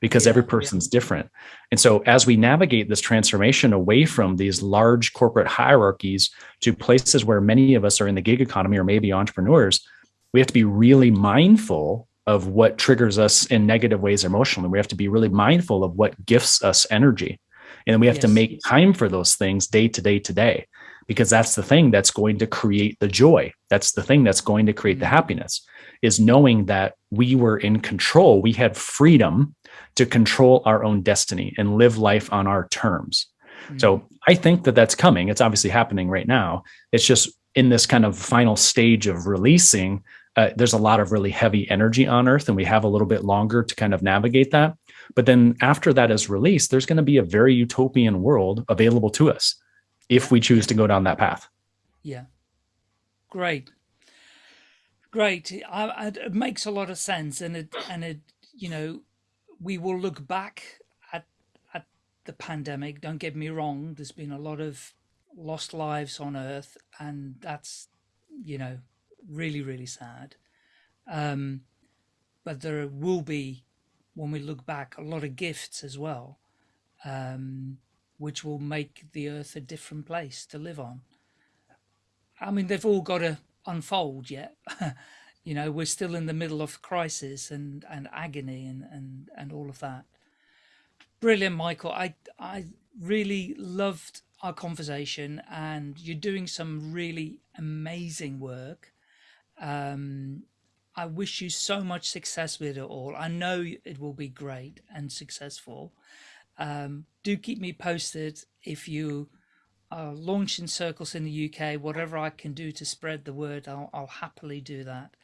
because yeah, every person's yeah. different. And so as we navigate this transformation away from these large corporate hierarchies to places where many of us are in the gig economy or maybe entrepreneurs, we have to be really mindful of what triggers us in negative ways emotionally. We have to be really mindful of what gifts us energy. And we have yes. to make time for those things day to day to day, because that's the thing that's going to create the joy. That's the thing that's going to create the mm-hmm. happiness is knowing that we were in control. We had freedom to control our own destiny and live life on our terms. Mm-hmm. So I think that that's coming. It's obviously happening right now. It's just in this kind of final stage of releasing uh, there's a lot of really heavy energy on Earth, and we have a little bit longer to kind of navigate that. But then after that is released, there's going to be a very utopian world available to us if we choose to go down that path. Yeah. Great. Great. I, I, it makes a lot of sense. And it, and it, you know, we will look back at, at the pandemic. Don't get me wrong. There's been a lot of lost lives on earth and that's, you know, really, really sad. Um, but there will be, when we look back, a lot of gifts as well, um, which will make the earth a different place to live on. I mean, they've all got to unfold yet. [LAUGHS] you know, we're still in the middle of crisis and, and agony and, and, and all of that. Brilliant, Michael. I, I really loved our conversation and you're doing some really amazing work. Um, I wish you so much success with it all. I know it will be great and successful. Um, do keep me posted if you are launching circles in the UK. Whatever I can do to spread the word, I'll, I'll happily do that.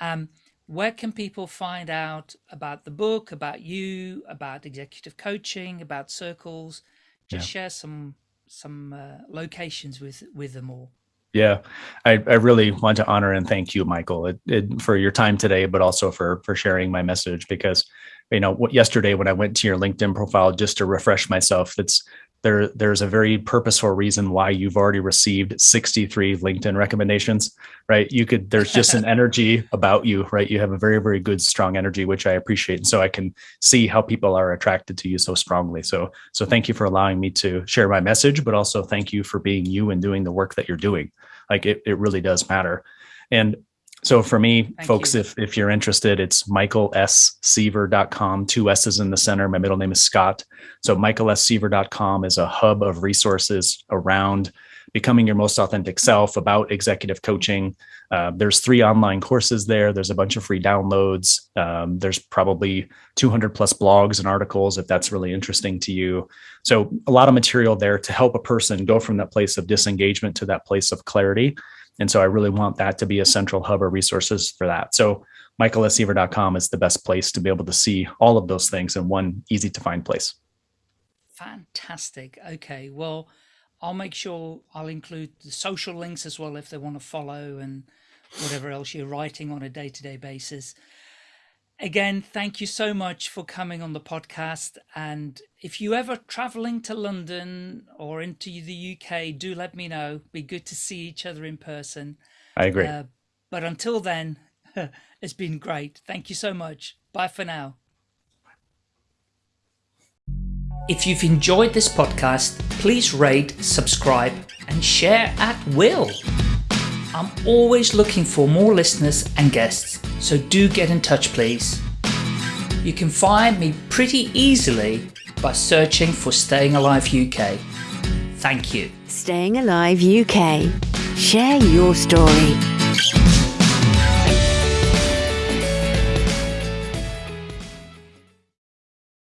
Um, where can people find out about the book, about you, about executive coaching, about circles? Just yeah. share some some uh, locations with with them all. Yeah, I, I really want to honor and thank you, Michael, it, it, for your time today, but also for for sharing my message. Because, you know, yesterday when I went to your LinkedIn profile just to refresh myself, that's there. There's a very purposeful reason why you've already received 63 LinkedIn recommendations, right? You could. There's just an [LAUGHS] energy about you, right? You have a very very good strong energy, which I appreciate, and so I can see how people are attracted to you so strongly. So so thank you for allowing me to share my message, but also thank you for being you and doing the work that you're doing like it, it really does matter. And so for me, Thank folks, you. if, if you're interested, it's michaelsseaver.com, two S's in the center. My middle name is Scott. So michaelsseaver.com is a hub of resources around becoming your most authentic self about executive coaching. Uh, there's three online courses there. There's a bunch of free downloads. Um, there's probably 200 plus blogs and articles if that's really interesting to you. So a lot of material there to help a person go from that place of disengagement to that place of clarity. And so I really want that to be a central hub of resources for that. So michaelsseaver.com is the best place to be able to see all of those things in one easy to find place. Fantastic. Okay. Well, I'll make sure I'll include the social links as well if they want to follow and whatever else you're writing on a day-to-day basis. Again, thank you so much for coming on the podcast. And if you ever traveling to London or into the UK, do let me know. Be good to see each other in person. I agree. Uh, but until then, [LAUGHS] it's been great. Thank you so much. Bye for now. If you've enjoyed this podcast, please rate, subscribe, and share at will. I'm always looking for more listeners and guests, so do get in touch, please. You can find me pretty easily by searching for Staying Alive UK. Thank you. Staying Alive UK. Share your story.